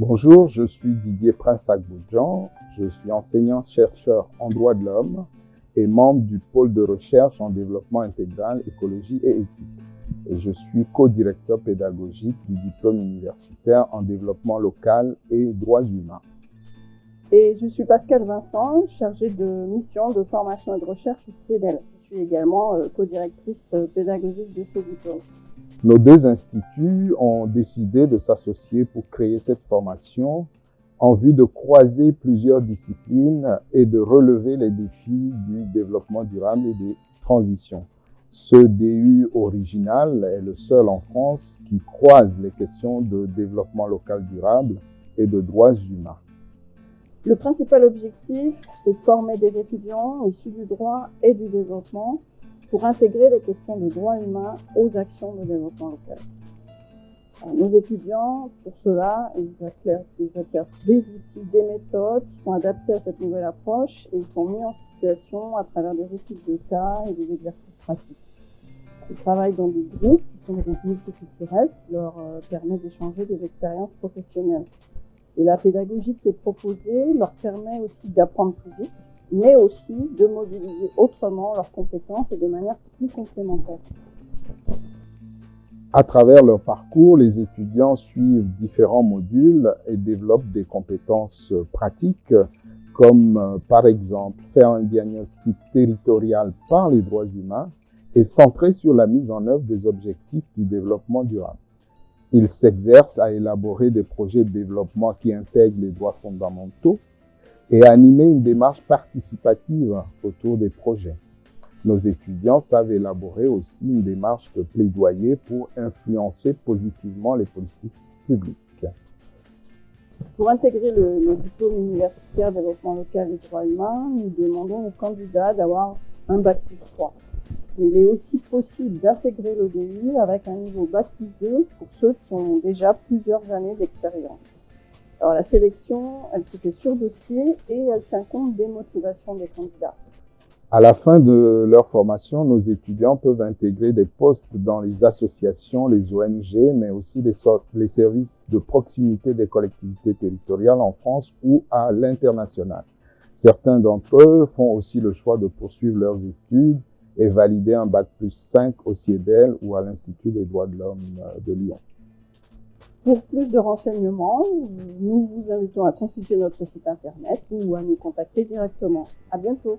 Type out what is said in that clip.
Bonjour, je suis Didier Prince Agboudjan. Je suis enseignant-chercheur en droit de l'homme et membre du pôle de recherche en développement intégral, écologie et éthique. Et je suis co-directeur pédagogique du diplôme universitaire en développement local et droits humains. Et je suis Pascal Vincent, chargée de mission de formation et de recherche au CEDEL. Je suis également euh, co-directrice euh, pédagogique de ce diplôme. Nos deux instituts ont décidé de s'associer pour créer cette formation en vue de croiser plusieurs disciplines et de relever les défis du développement durable et des transitions. Ce DU original est le seul en France qui croise les questions de développement local durable et de droits humains. Le principal objectif, c'est de former des étudiants issus du droit et du développement pour intégrer les questions de droits humains aux actions de développement local. nos étudiants, pour cela, ils acquièrent, des outils, des méthodes qui sont adaptés à cette nouvelle approche et ils sont mis en situation à travers des études de cas et des exercices pratiques. Ils travaillent dans des groupes qui sont des groupes multiculturels qui leur euh, permettent d'échanger des expériences professionnelles. Et la pédagogie qui est proposée leur permet aussi d'apprendre plus vite, mais aussi de mobiliser autrement leurs compétences et de manière plus complémentaire. À travers leur parcours, les étudiants suivent différents modules et développent des compétences pratiques comme euh, par exemple faire un diagnostic territorial par les droits humains et centré sur la mise en œuvre des objectifs du développement durable. Ils s'exercent à élaborer des projets de développement qui intègrent les droits fondamentaux et animer une démarche participative autour des projets. Nos étudiants savent élaborer aussi une démarche de plaidoyer pour influencer positivement les politiques publiques. Pour intégrer le, diplôme universitaire développement local et droits humains, nous demandons aux candidats d'avoir un bac plus 3. il est aussi possible d'intégrer l'ODU avec un niveau bac plus 2 pour ceux qui ont déjà plusieurs années d'expérience. Alors la sélection, elle se fait sur dossier et elle tient compte des motivations des candidats. À la fin de leur formation, nos étudiants peuvent intégrer des postes dans les associations, les ONG, mais aussi les, services de proximité des collectivités territoriales en France ou à l'international. Certains d'entre eux font aussi le choix de poursuivre leurs études et valider un bac plus 5 au CIEDEL ou à l'Institut des droits de l'homme euh, de Lyon. Pour plus de renseignements, nous vous invitons à consulter notre site internet ou à nous contacter directement. À bientôt.